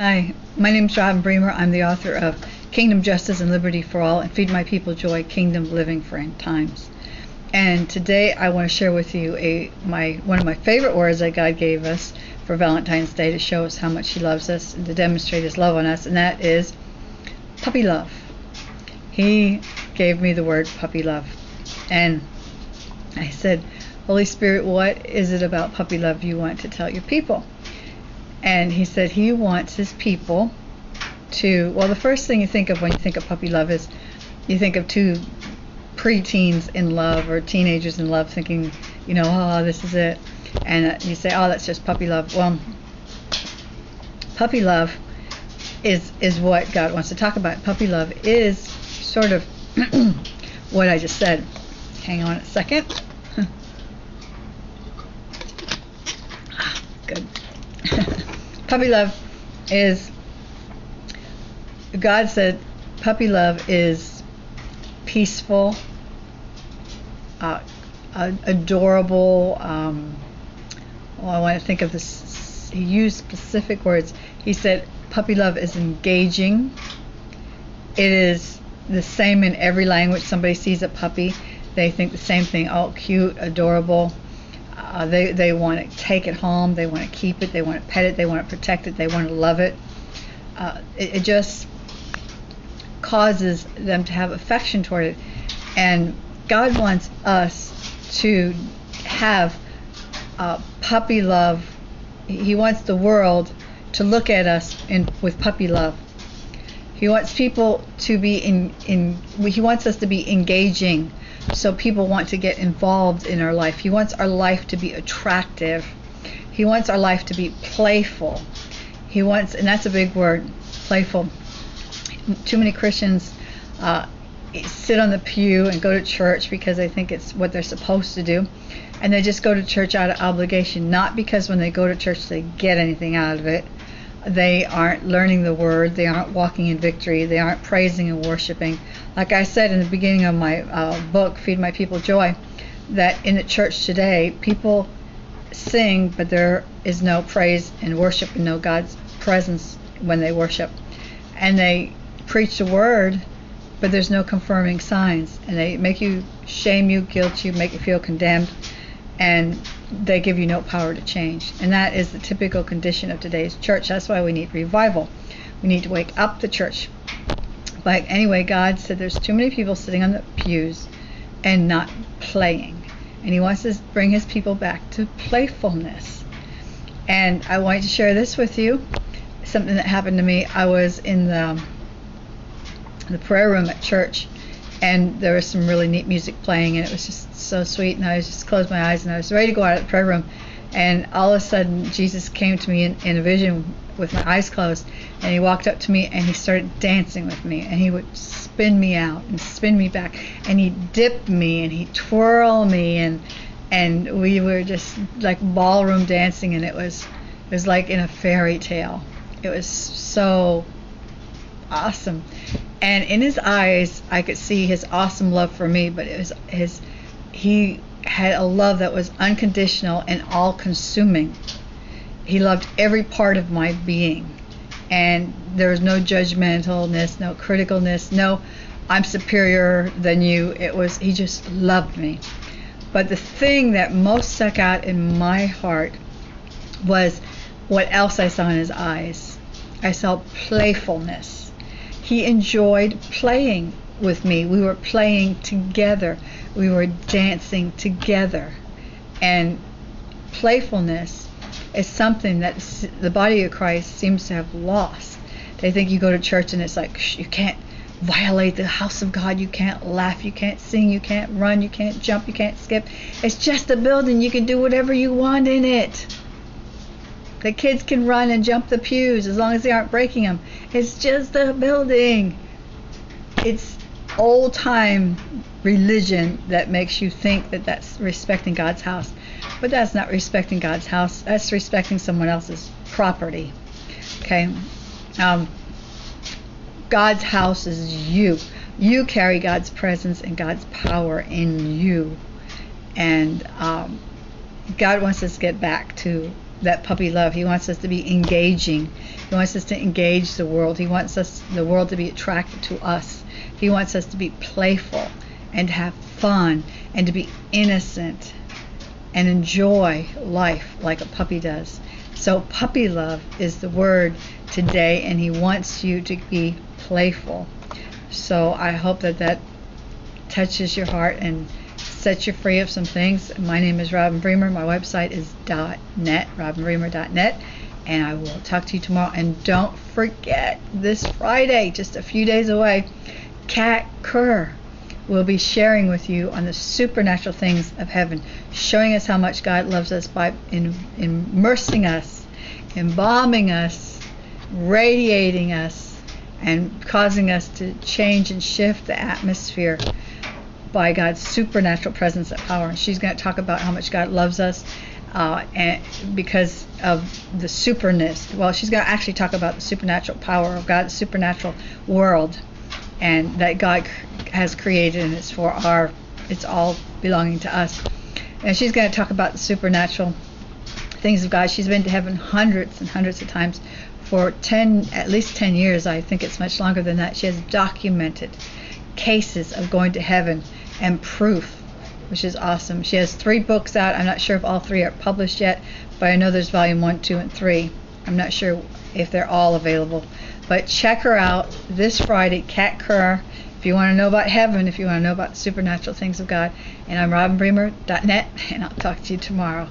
Hi, my name is Robin Bremer. I'm the author of Kingdom Justice and Liberty for All and Feed My People Joy Kingdom Living for End Times. And today I want to share with you a my one of my favorite words that God gave us for Valentine's Day to show us how much He loves us and to demonstrate His love on us, and that is puppy love. He gave me the word puppy love. And I said, Holy Spirit, what is it about puppy love you want to tell your people? And he said he wants his people to, well, the first thing you think of when you think of puppy love is you think of two preteens in love or teenagers in love thinking, you know, oh, this is it. And uh, you say, oh, that's just puppy love. Well, puppy love is is what God wants to talk about. Puppy love is sort of what I just said. Hang on a second. ah, good. Puppy love is God said puppy love is peaceful, uh, adorable. Um, well, I want to think of this. He used specific words. He said puppy love is engaging. It is the same in every language. Somebody sees a puppy, they think the same thing. Oh, cute, adorable. Uh, they they want to take it home. They want to keep it. They want to pet it. They want to protect it. They want to love it. Uh, it, it just causes them to have affection toward it. And God wants us to have uh, puppy love. He wants the world to look at us in, with puppy love. He wants people to be in, in he wants us to be engaging so people want to get involved in our life. He wants our life to be attractive. He wants our life to be playful. He wants and that's a big word, playful. Too many Christians uh, sit on the pew and go to church because they think it's what they're supposed to do. And they just go to church out of obligation, not because when they go to church they get anything out of it they aren't learning the word, they aren't walking in victory, they aren't praising and worshiping. Like I said in the beginning of my uh, book, Feed My People Joy, that in the church today, people sing, but there is no praise and worship and no God's presence when they worship. And they preach the word, but there's no confirming signs. And they make you shame you, guilt you, make you feel condemned and they give you no power to change. And that is the typical condition of today's church. That's why we need revival. We need to wake up the church. But anyway, God said there's too many people sitting on the pews and not playing. And He wants to bring His people back to playfulness. And I wanted to share this with you. Something that happened to me. I was in the the prayer room at church and there was some really neat music playing and it was just so sweet and I was just closed my eyes and I was ready to go out of the prayer room. And all of a sudden Jesus came to me in, in a vision with my eyes closed and he walked up to me and he started dancing with me and he would spin me out and spin me back and he dipped me and he twirl me and and we were just like ballroom dancing and it was it was like in a fairy tale. It was so awesome and in his eyes I could see his awesome love for me, but it was his he had a love that was unconditional and all consuming. He loved every part of my being. And there was no judgmentalness, no criticalness, no I'm superior than you. It was he just loved me. But the thing that most stuck out in my heart was what else I saw in his eyes. I saw playfulness he enjoyed playing with me. We were playing together. We were dancing together. And playfulness is something that the body of Christ seems to have lost. They think you go to church and it's like you can't violate the house of God. You can't laugh, you can't sing, you can't run, you can't jump, you can't skip. It's just a building. You can do whatever you want in it. The kids can run and jump the pews as long as they aren't breaking them. It's just a building. It's old time religion that makes you think that that's respecting God's house. But that's not respecting God's house. That's respecting someone else's property. Okay? Um, God's house is you. You carry God's presence and God's power in you. And um, God wants us to get back to that puppy love. He wants us to be engaging. He wants us to engage the world. He wants us the world to be attracted to us. He wants us to be playful and have fun and to be innocent and enjoy life like a puppy does. So puppy love is the word today and he wants you to be playful. So I hope that that touches your heart and sets you free of some things. My name is Robin Bremer. My website is .net, robinbremer.net, and I will talk to you tomorrow. And don't forget, this Friday, just a few days away, Kat Kerr will be sharing with you on the supernatural things of heaven, showing us how much God loves us by in, immersing us, embalming us, radiating us, and causing us to change and shift the atmosphere by God's supernatural presence and power. And she's going to talk about how much God loves us uh, and because of the superness. Well, she's going to actually talk about the supernatural power of God's supernatural world and that God has created and it's for our, it's all belonging to us. And she's going to talk about the supernatural things of God. She's been to heaven hundreds and hundreds of times for 10, at least 10 years. I think it's much longer than that. She has documented cases of going to heaven and proof, which is awesome. She has three books out. I'm not sure if all three are published yet, but I know there's volume one, two, and three. I'm not sure if they're all available. But check her out this Friday, Kat Kerr. If you want to know about heaven, if you want to know about supernatural things of God. And I'm robinbremer.net, and I'll talk to you tomorrow.